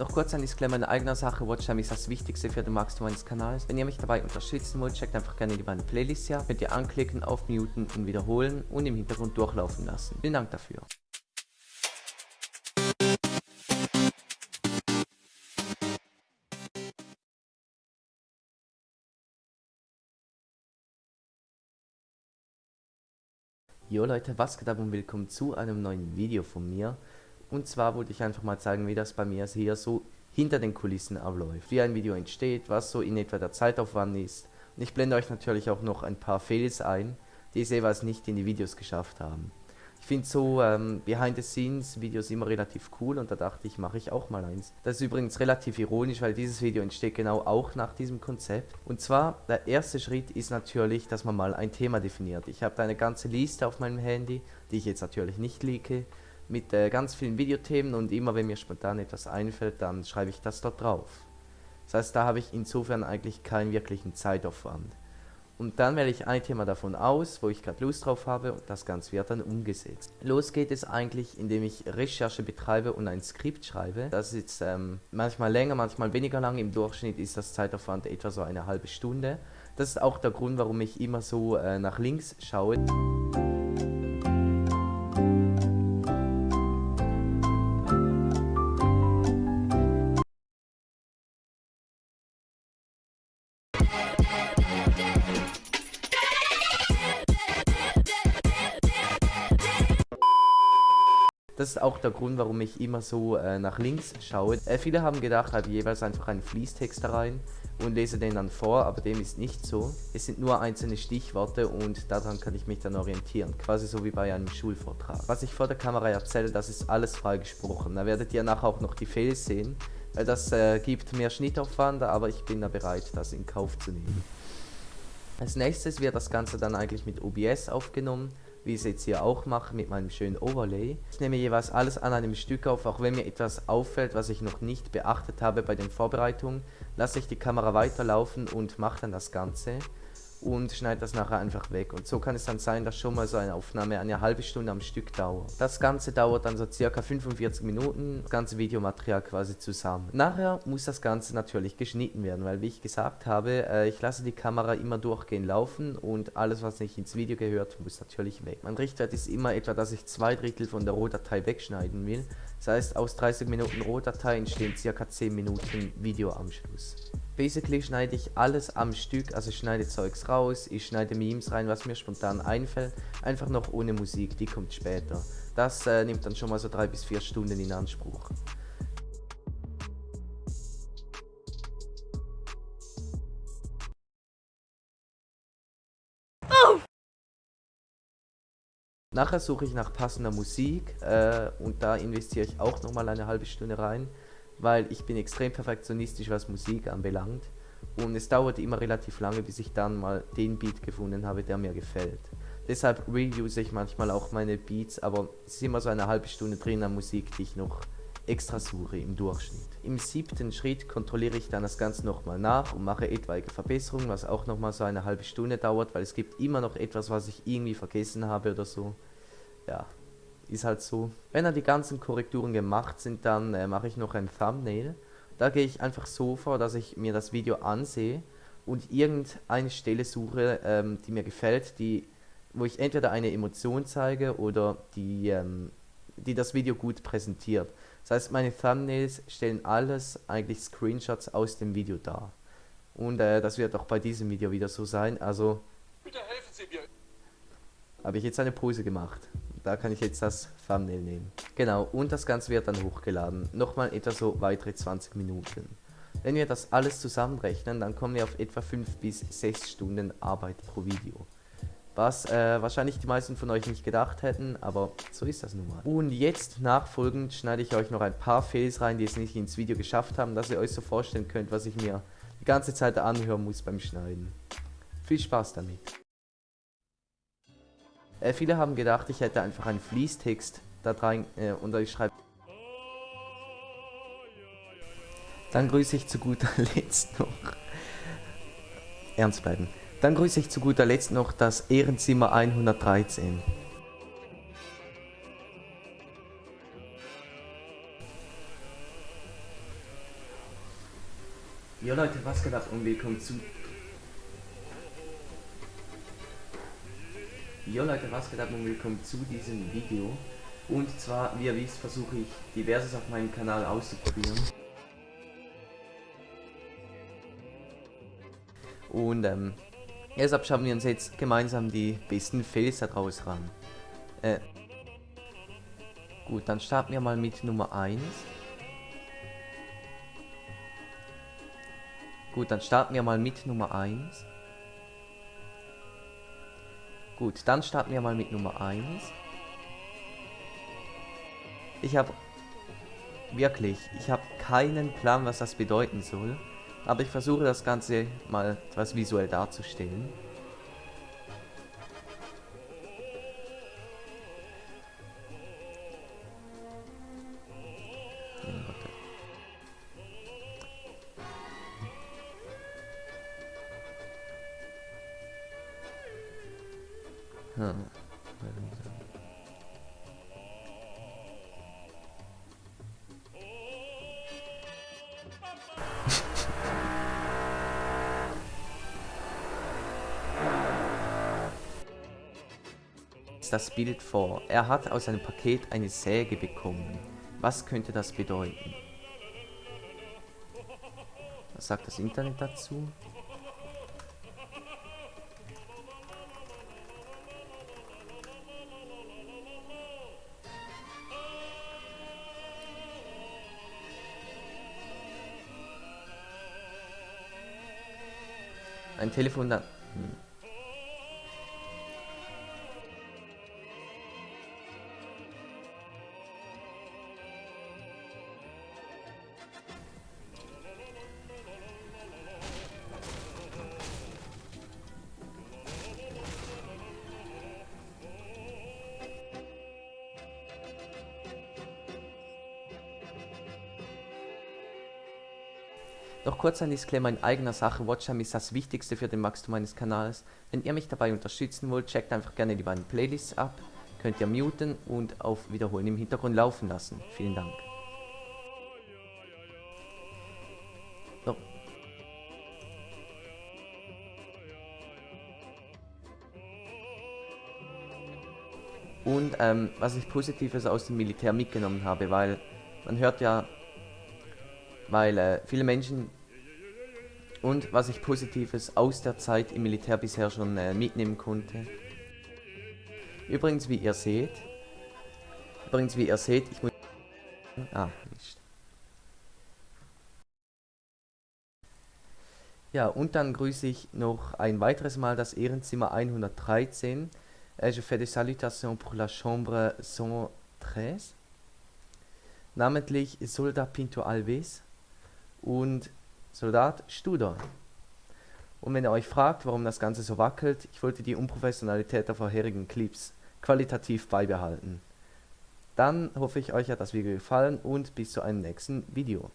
Noch kurz ein Disclaimer in eigener Sache, Watchtime ist das Wichtigste für den Wachstum meines Kanals. Wenn ihr mich dabei unterstützen wollt, checkt einfach gerne die beiden Playlists hier. Könnt ihr anklicken, aufmuten und wiederholen und im Hintergrund durchlaufen lassen. Vielen Dank dafür. Jo Leute, was geht ab und willkommen zu einem neuen Video von mir. Und zwar wollte ich einfach mal zeigen, wie das bei mir hier so hinter den Kulissen abläuft. Wie ein Video entsteht, was so in etwa der Zeitaufwand ist. Und ich blende euch natürlich auch noch ein paar Fails ein, die es jeweils nicht in die Videos geschafft haben. Ich finde so ähm, Behind-the-Scenes-Videos immer relativ cool und da dachte ich, mache ich auch mal eins. Das ist übrigens relativ ironisch, weil dieses Video entsteht genau auch nach diesem Konzept. Und zwar, der erste Schritt ist natürlich, dass man mal ein Thema definiert. Ich habe da eine ganze Liste auf meinem Handy, die ich jetzt natürlich nicht leake, mit äh, ganz vielen Videothemen und immer wenn mir spontan etwas einfällt, dann schreibe ich das dort drauf. Das heißt, da habe ich insofern eigentlich keinen wirklichen Zeitaufwand. Und dann wähle ich ein Thema davon aus, wo ich gerade Lust drauf habe und das Ganze wird dann umgesetzt. Los geht es eigentlich, indem ich Recherche betreibe und ein Skript schreibe. Das ist jetzt ähm, manchmal länger, manchmal weniger lang. Im Durchschnitt ist das Zeitaufwand etwa so eine halbe Stunde. Das ist auch der Grund, warum ich immer so äh, nach links schaue. Das ist auch der Grund, warum ich immer so äh, nach links schaue. Äh, viele haben gedacht, habe jeweils einfach einen Fließtext da rein und lese den dann vor, aber dem ist nicht so. Es sind nur einzelne Stichworte und daran kann ich mich dann orientieren, quasi so wie bei einem Schulvortrag. Was ich vor der Kamera erzähle, das ist alles freigesprochen. Da werdet ihr nachher auch noch die Fails sehen, das äh, gibt mehr Schnittaufwand, aber ich bin da bereit, das in Kauf zu nehmen. Als nächstes wird das Ganze dann eigentlich mit OBS aufgenommen wie ich es jetzt hier auch mache mit meinem schönen Overlay. Ich nehme jeweils alles an einem Stück auf, auch wenn mir etwas auffällt, was ich noch nicht beachtet habe bei den Vorbereitungen, lasse ich die Kamera weiterlaufen und mache dann das Ganze und schneide das nachher einfach weg. Und so kann es dann sein, dass schon mal so eine Aufnahme eine halbe Stunde am Stück dauert. Das Ganze dauert dann so circa 45 Minuten, das ganze Videomaterial quasi zusammen. Nachher muss das Ganze natürlich geschnitten werden, weil wie ich gesagt habe, äh, ich lasse die Kamera immer durchgehend laufen und alles, was nicht ins Video gehört, muss natürlich weg. Mein Richtwert ist immer etwa, dass ich zwei Drittel von der Rohdatei wegschneiden will. Das heißt, aus 30 Minuten Rohdatei entstehen circa 10 Minuten Video am Schluss. Basically schneide ich alles am Stück, also ich schneide Zeugs raus, ich schneide Memes rein, was mir spontan einfällt, einfach noch ohne Musik, die kommt später. Das äh, nimmt dann schon mal so drei bis vier Stunden in Anspruch. Nachher suche ich nach passender Musik äh, und da investiere ich auch nochmal eine halbe Stunde rein weil ich bin extrem perfektionistisch, was Musik anbelangt. Und es dauerte immer relativ lange, bis ich dann mal den Beat gefunden habe, der mir gefällt. Deshalb reuse ich manchmal auch meine Beats, aber es ist immer so eine halbe Stunde drin an Musik, die ich noch extra suche im Durchschnitt. Im siebten Schritt kontrolliere ich dann das Ganze nochmal nach und mache etwaige Verbesserungen, was auch nochmal so eine halbe Stunde dauert, weil es gibt immer noch etwas, was ich irgendwie vergessen habe oder so. Ja, ist halt so. Wenn dann die ganzen Korrekturen gemacht sind, dann äh, mache ich noch ein Thumbnail. Da gehe ich einfach so vor, dass ich mir das Video ansehe und irgendeine Stelle suche, ähm, die mir gefällt, die, wo ich entweder eine Emotion zeige oder die, ähm, die das Video gut präsentiert. Das heißt, meine Thumbnails stellen alles eigentlich Screenshots aus dem Video dar. Und äh, das wird auch bei diesem Video wieder so sein. Also, bitte helfen Sie mir. Habe ich jetzt eine Pose gemacht. Da kann ich jetzt das Thumbnail nehmen. Genau, und das Ganze wird dann hochgeladen. Nochmal etwa so weitere 20 Minuten. Wenn wir das alles zusammenrechnen, dann kommen wir auf etwa 5 bis 6 Stunden Arbeit pro Video. Was äh, wahrscheinlich die meisten von euch nicht gedacht hätten, aber so ist das nun mal. Und jetzt nachfolgend schneide ich euch noch ein paar Fails rein, die es nicht ins Video geschafft haben, dass ihr euch so vorstellen könnt, was ich mir die ganze Zeit anhören muss beim Schneiden. Viel Spaß damit. Äh, viele haben gedacht, ich hätte einfach einen Fließtext da rein äh, und ich schreibe. Dann grüße ich zu guter Letzt noch. Ernst bleiben. Dann grüße ich zu guter Letzt noch das Ehrenzimmer 113. Jo Leute, was geht ab und willkommen zu... Jo Leute, was geht ab und willkommen zu diesem Video. Und zwar, wie ihr wisst, versuche ich diverses auf meinem Kanal auszuprobieren. Und ähm, deshalb schauen wir uns jetzt gemeinsam die besten Fails daraus ran. Äh, gut, dann starten wir mal mit Nummer 1. Gut, dann starten wir mal mit Nummer 1. Gut, dann starten wir mal mit Nummer 1. Ich habe wirklich, ich habe keinen Plan, was das bedeuten soll. Aber ich versuche das Ganze mal etwas visuell darzustellen. Das Bild vor. Er hat aus einem Paket eine Säge bekommen. Was könnte das bedeuten? Was sagt das Internet dazu? Ein Telefon da... Doch kurz ein Disclaimer in eigener Sache, Watchtime ist das Wichtigste für den Wachstum meines Kanals. Wenn ihr mich dabei unterstützen wollt, checkt einfach gerne die beiden Playlists ab, könnt ihr muten und auf Wiederholen im Hintergrund laufen lassen. Vielen Dank. Und ähm, was ich Positives aus dem Militär mitgenommen habe, weil man hört ja weil äh, viele Menschen und was ich Positives aus der Zeit im Militär bisher schon äh, mitnehmen konnte. Übrigens, wie ihr seht, übrigens, wie ihr seht, ich muss... Ah, nicht. Ja, und dann grüße ich noch ein weiteres Mal das Ehrenzimmer 113. Äh, je fais des salutations pour la chambre 113. Namentlich Soldat Pinto Alves, und Soldat Studer. Und wenn ihr euch fragt, warum das Ganze so wackelt, ich wollte die Unprofessionalität der vorherigen Clips qualitativ beibehalten. Dann hoffe ich, euch hat das Video gefallen und bis zu einem nächsten Video.